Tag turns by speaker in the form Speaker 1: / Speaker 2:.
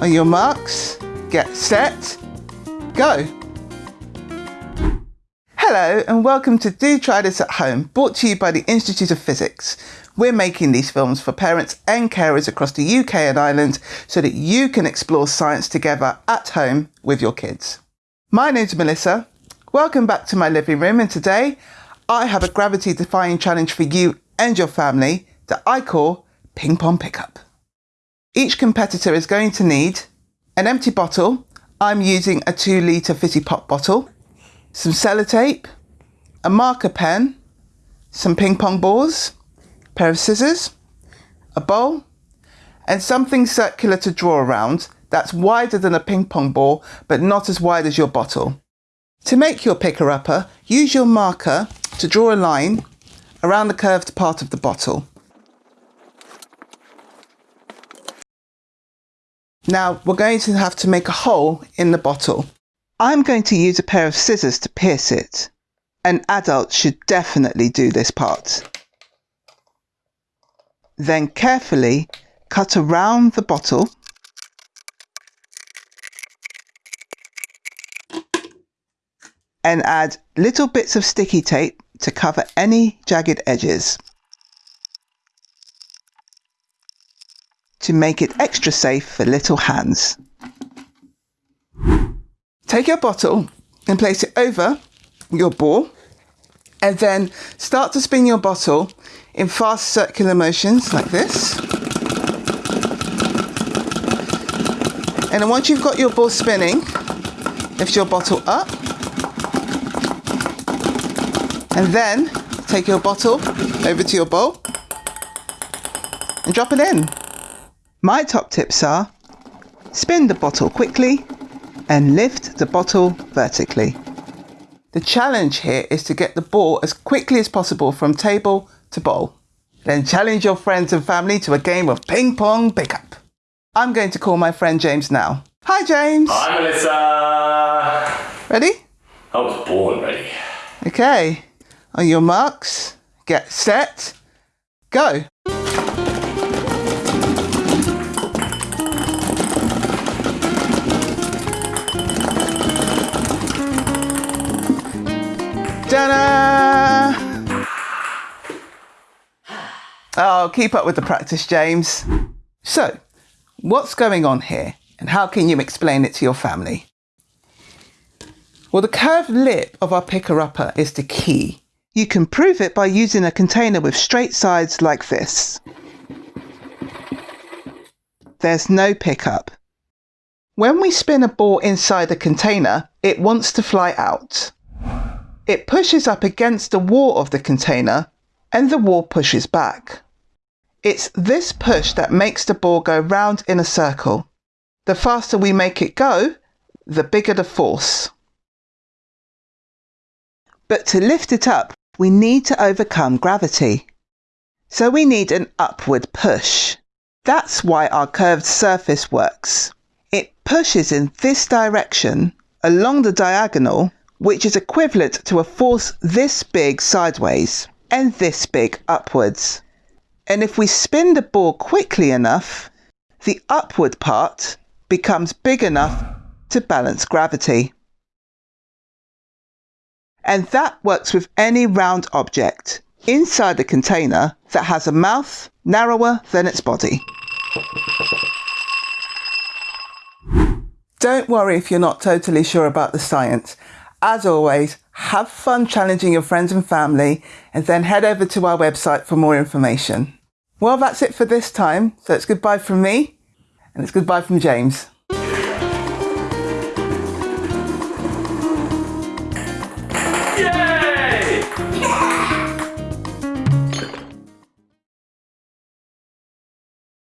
Speaker 1: On your marks, get set, go. Hello and welcome to Do Try This at Home, brought to you by the Institute of Physics. We're making these films for parents and carers across the UK and Ireland so that you can explore science together at home with your kids. My name's Melissa. Welcome back to my living room and today I have a gravity defying challenge for you and your family that I call Ping Pong Pickup. Each competitor is going to need an empty bottle. I'm using a two litre fizzy pop bottle, some sellotape, a marker pen, some ping pong balls, a pair of scissors, a bowl, and something circular to draw around that's wider than a ping pong ball but not as wide as your bottle. To make your picker upper, use your marker to draw a line around the curved part of the bottle. Now we're going to have to make a hole in the bottle. I'm going to use a pair of scissors to pierce it. An adult should definitely do this part. Then carefully cut around the bottle and add little bits of sticky tape to cover any jagged edges. To make it extra safe for little hands. Take your bottle and place it over your ball and then start to spin your bottle in fast circular motions like this. And then once you've got your ball spinning, lift your bottle up and then take your bottle over to your bowl and drop it in. My top tips are spin the bottle quickly and lift the bottle vertically. The challenge here is to get the ball as quickly as possible from table to bowl. Then challenge your friends and family to a game of ping pong pickup. I'm going to call my friend James now. Hi James!
Speaker 2: Hi Melissa!
Speaker 1: Ready?
Speaker 2: I was born ready.
Speaker 1: Okay. On your marks, get set, go. Ta-da! Oh, keep up with the practice, James. So, what's going on here and how can you explain it to your family? Well, the curved lip of our picker-upper is the key. You can prove it by using a container with straight sides like this. There's no pickup. When we spin a ball inside a container, it wants to fly out. It pushes up against the wall of the container and the wall pushes back. It's this push that makes the ball go round in a circle. The faster we make it go, the bigger the force. But to lift it up, we need to overcome gravity. So we need an upward push. That's why our curved surface works. It pushes in this direction along the diagonal, which is equivalent to a force this big sideways and this big upwards. And if we spin the ball quickly enough, the upward part becomes big enough to balance gravity and that works with any round object inside a container that has a mouth narrower than its body. Don't worry if you're not totally sure about the science. As always, have fun challenging your friends and family and then head over to our website for more information. Well, that's it for this time. So it's goodbye from me and it's goodbye from James.